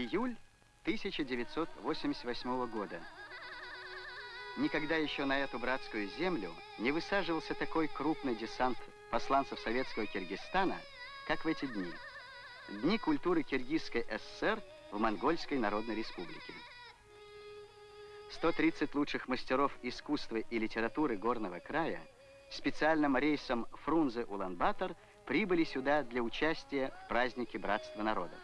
Июль 1988 года. Никогда еще на эту братскую землю не высаживался такой крупный десант посланцев советского Киргизстана, как в эти дни. Дни культуры Киргизской ССР в Монгольской Народной Республике. 130 лучших мастеров искусства и литературы горного края специальным рейсом Фрунзе-Улан-Батор прибыли сюда для участия в празднике Братства народов.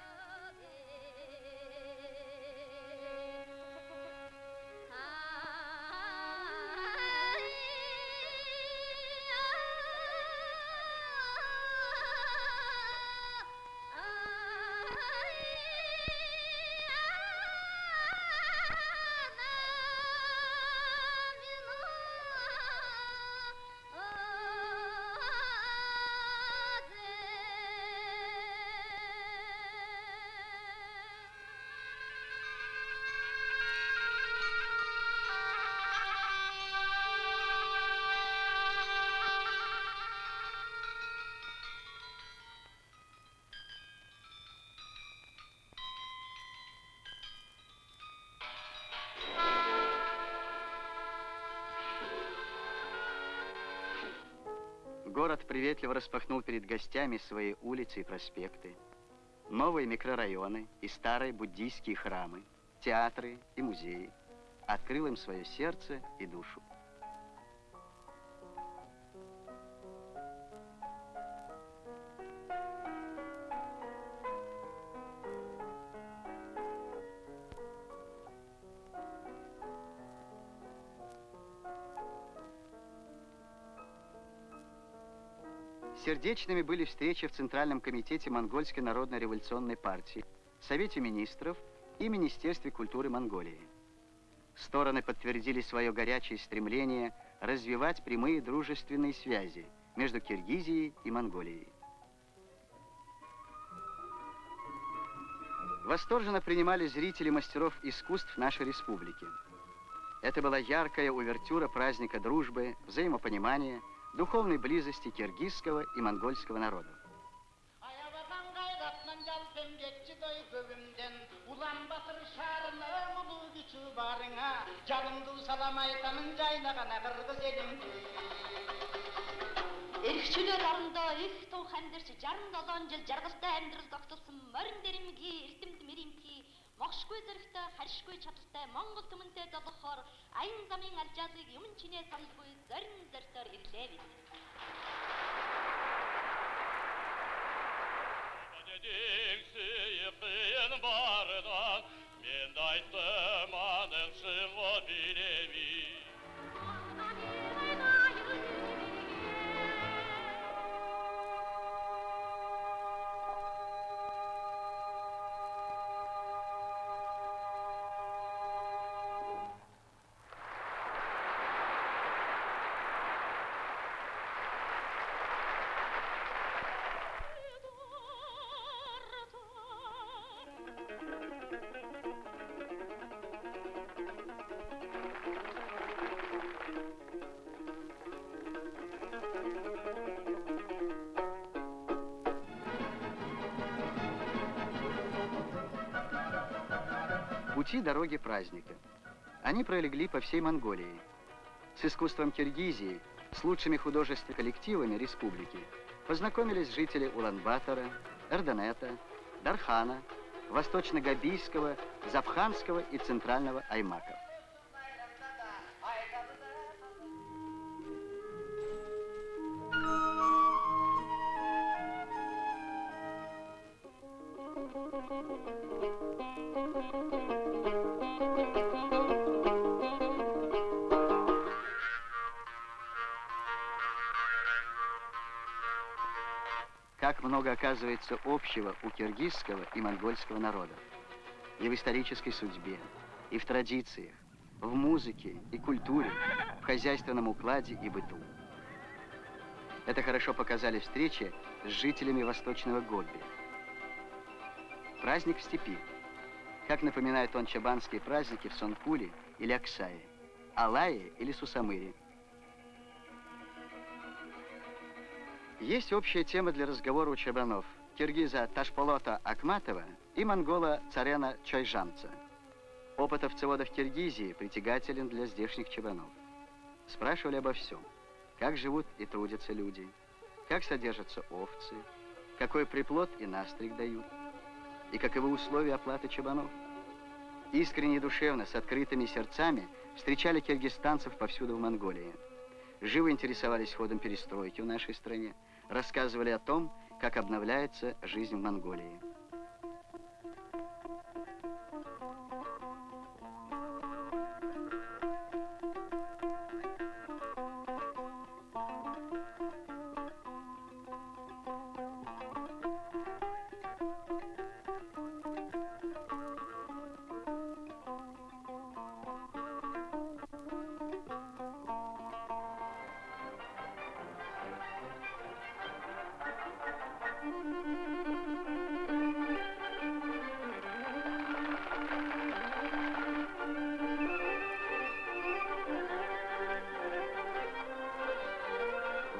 Город приветливо распахнул перед гостями свои улицы и проспекты, новые микрорайоны и старые буддийские храмы, театры и музеи. Открыл им свое сердце и душу. Сердечными были встречи в Центральном комитете Монгольской народной революционной партии, Совете министров и Министерстве культуры Монголии. Стороны подтвердили свое горячее стремление развивать прямые дружественные связи между Киргизией и Монголией. Восторженно принимали зрители мастеров искусств нашей республики. Это была яркая увертюра праздника дружбы, взаимопонимания, духовной близости киргизского и монгольского народов. Эрхчлэр орондоо их тун хандирч 67 жил жаргалтай амьдрал тогтолсон морин дэрэмгийн эрдэмт мэрэмтгий могшгүй зэрэгтэй харшгүй чадaltaй Монгол түмэнтэй долохоор аян замын алжаалыг юм чинээ саналгүй зорин зортоор ирлээ бид. Дэгсэйхэн бардан мен Пути дороги праздника. Они пролегли по всей Монголии. С искусством Киргизии, с лучшими художественными коллективами республики познакомились жители Улан-Батора, Эрденета, Дархана, Восточно-Габийского, Запханского и Центрального Аймаков. Как много оказывается общего у киргизского и монгольского народов. И в исторической судьбе, и в традициях, в музыке и культуре, в хозяйственном укладе и быту. Это хорошо показали встречи с жителями Восточного Гобби. Праздник в степи. Как напоминает он чабанские праздники в Сонкуле или Аксае, Алае или Сусамыре. Есть общая тема для разговора у чабанов. Киргиза Ташполота Акматова и монгола Царена Чайжанца. Опыт овцеводов Киргизии притягателен для здешних чебанов. Спрашивали обо всем. Как живут и трудятся люди, как содержатся овцы, какой приплод и настриг дают, и каковы условия оплаты чебанов. Искренне и душевно, с открытыми сердцами, встречали киргизстанцев повсюду в Монголии. Живо интересовались ходом перестройки в нашей стране, рассказывали о том, как обновляется жизнь в Монголии.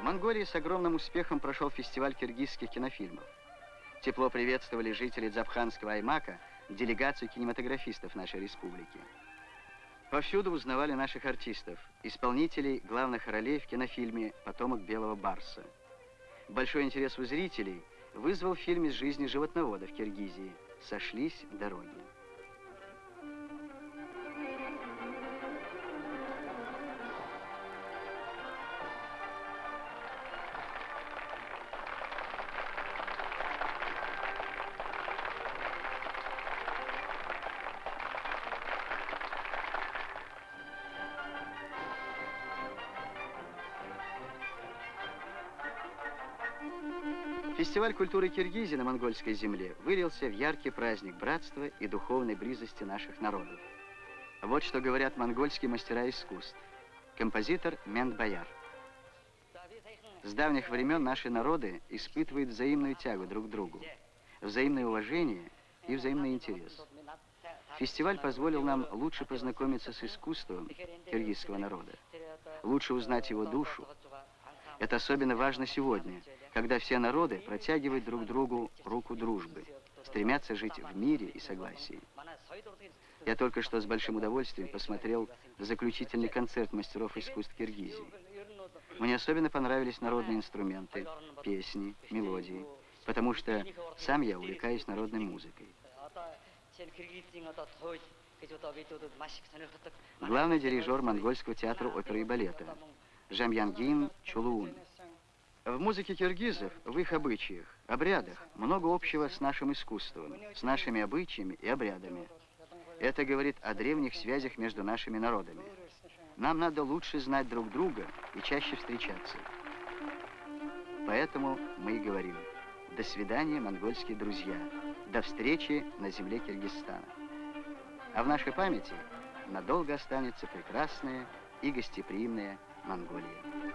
Монголии с огромным успехом прошел фестиваль киргизских кинофильмов. Тепло приветствовали жители Дзабханского Аймака делегацию кинематографистов нашей республики. Повсюду узнавали наших артистов, исполнителей главных ролей в кинофильме «Потомок белого барса». Большой интерес у зрителей вызвал фильм из жизни животноводов Киргизии «Сошлись дороги». Фестиваль культуры Киргизии на монгольской земле вылился в яркий праздник братства и духовной близости наших народов. Вот что говорят монгольские мастера искусств. Композитор Мент Бояр. С давних времен наши народы испытывают взаимную тягу друг к другу, взаимное уважение и взаимный интерес. Фестиваль позволил нам лучше познакомиться с искусством киргизского народа, лучше узнать его душу. Это особенно важно сегодня – когда все народы протягивают друг другу руку дружбы, стремятся жить в мире и согласии. Я только что с большим удовольствием посмотрел заключительный концерт мастеров искусств Киргизии. Мне особенно понравились народные инструменты, песни, мелодии, потому что сам я увлекаюсь народной музыкой. Главный дирижер монгольского театра оперы и балета Жамьянгин Чулуун. В музыке киргизов, в их обычаях, обрядах много общего с нашим искусством, с нашими обычаями и обрядами. Это говорит о древних связях между нашими народами. Нам надо лучше знать друг друга и чаще встречаться. Поэтому мы и говорим «До свидания, монгольские друзья! До встречи на земле Киргизстана!» А в нашей памяти надолго останется прекрасная и гостеприимная Монголия.